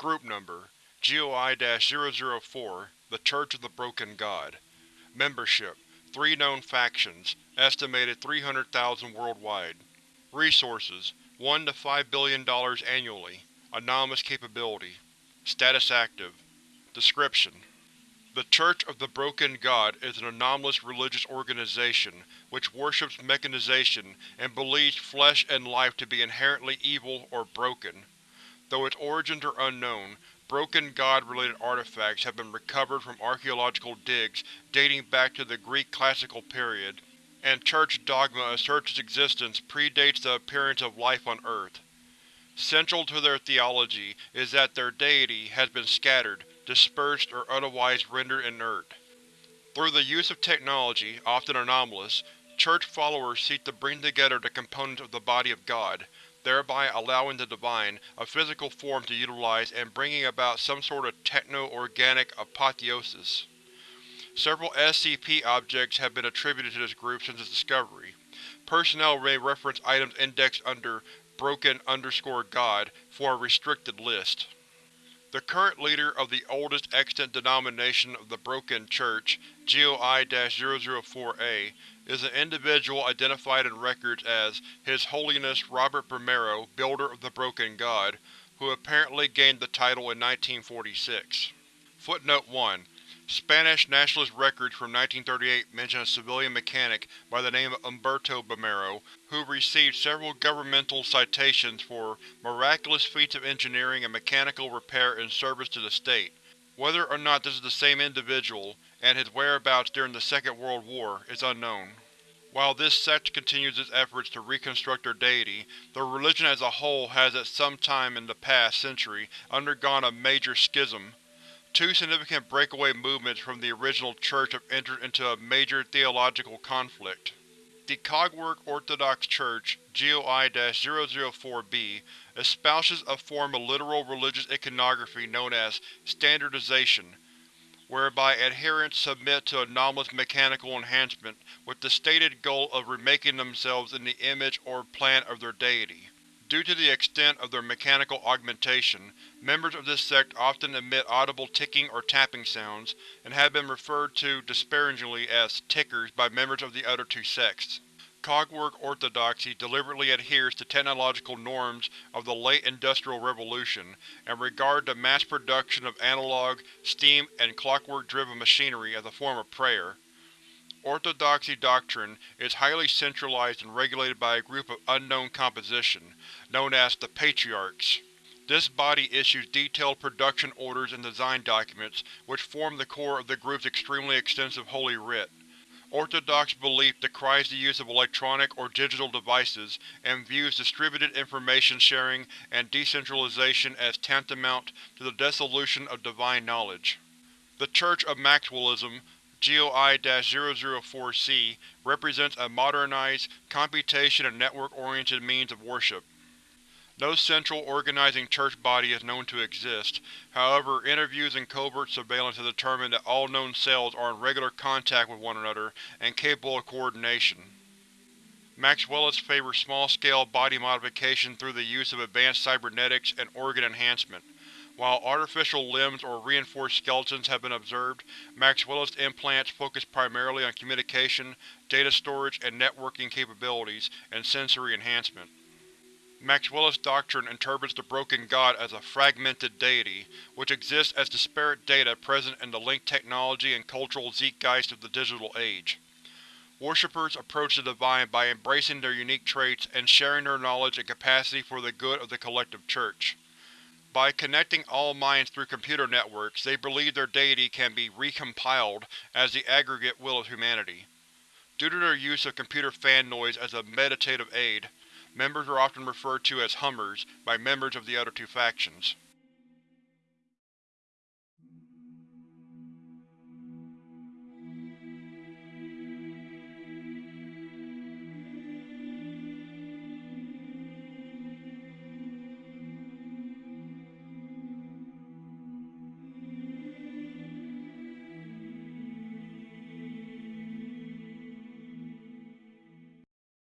Group Number GOI-004 The Church of the Broken God Membership 3 known factions, estimated 300,000 worldwide. Resources 1 to $5 billion annually. Anomalous capability. Status active. Description: The Church of the Broken God is an anomalous religious organization which worships mechanization and believes flesh and life to be inherently evil or broken. Though its origins are unknown, Broken God-related artifacts have been recovered from archaeological digs dating back to the Greek Classical period, and Church dogma asserts its existence predates the appearance of life on Earth. Central to their theology is that their deity has been scattered, dispersed, or otherwise rendered inert. Through the use of technology, often anomalous, Church followers seek to bring together the components of the body of God, thereby allowing the Divine a physical form to utilize and bringing about some sort of techno-organic apotheosis. Several SCP objects have been attributed to this group since its discovery. Personnel may reference items indexed under Broken God for a restricted list. The current leader of the oldest extant denomination of the Broken Church, GOI-004-A, is an individual identified in records as His Holiness Robert Bumaro, Builder of the Broken God, who apparently gained the title in 1946. Footnote 1. Spanish nationalist records from 1938 mention a civilian mechanic by the name of Umberto Bumaro, who received several governmental citations for miraculous feats of engineering and mechanical repair in service to the state. Whether or not this is the same individual, and his whereabouts during the Second World War, is unknown. While this sect continues its efforts to reconstruct their deity, the religion as a whole has at some time in the past century undergone a major schism. Two significant breakaway movements from the original Church have entered into a major theological conflict. The Cogwork Orthodox Church, GOI-004-B, espouses a form of literal religious iconography known as standardization, whereby adherents submit to anomalous mechanical enhancement with the stated goal of remaking themselves in the image or plan of their deity. Due to the extent of their mechanical augmentation, members of this sect often emit audible ticking or tapping sounds, and have been referred to disparagingly as tickers by members of the other two sects. Cogwork orthodoxy deliberately adheres to technological norms of the late Industrial Revolution, and regard the mass production of analog, steam, and clockwork-driven machinery as a form of prayer. Orthodoxy doctrine is highly centralized and regulated by a group of unknown composition, known as the Patriarchs. This body issues detailed production orders and design documents, which form the core of the group's extremely extensive Holy Writ. Orthodox belief decries the use of electronic or digital devices and views distributed information sharing and decentralization as tantamount to the dissolution of divine knowledge. The Church of Maxwellism, GOI-004-C, represents a modernized, computation and network-oriented means of worship. No central, organizing church body is known to exist, however interviews and covert surveillance have determined that all known cells are in regular contact with one another and capable of coordination. Maxwellists favor small-scale body modification through the use of advanced cybernetics and organ enhancement. While artificial limbs or reinforced skeletons have been observed, Maxwellist implants focus primarily on communication, data storage, and networking capabilities, and sensory enhancement. Maxwellist doctrine interprets the Broken God as a fragmented deity, which exists as disparate data present in the linked technology and cultural zeitgeist of the digital age. Worshippers approach the Divine by embracing their unique traits and sharing their knowledge and capacity for the good of the collective Church. By connecting all minds through computer networks, they believe their deity can be recompiled as the aggregate will of humanity. Due to their use of computer fan noise as a meditative aid, Members are often referred to as Hummers by members of the other two factions.